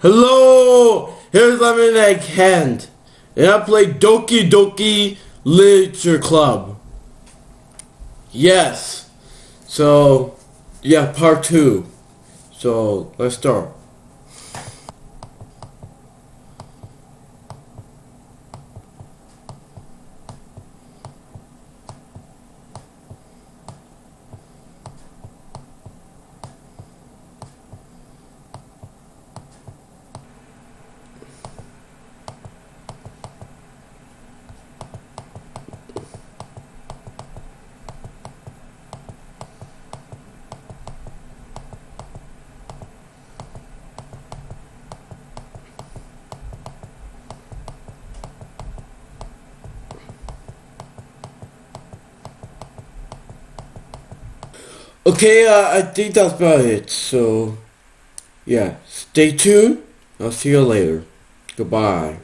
Hello! Here's Lemonade Hand, And I play Doki Doki Literature Club. Yes. So, yeah, part two. So, let's start. Okay, uh, I think that's about it. So, yeah, stay tuned. I'll see you later. Goodbye.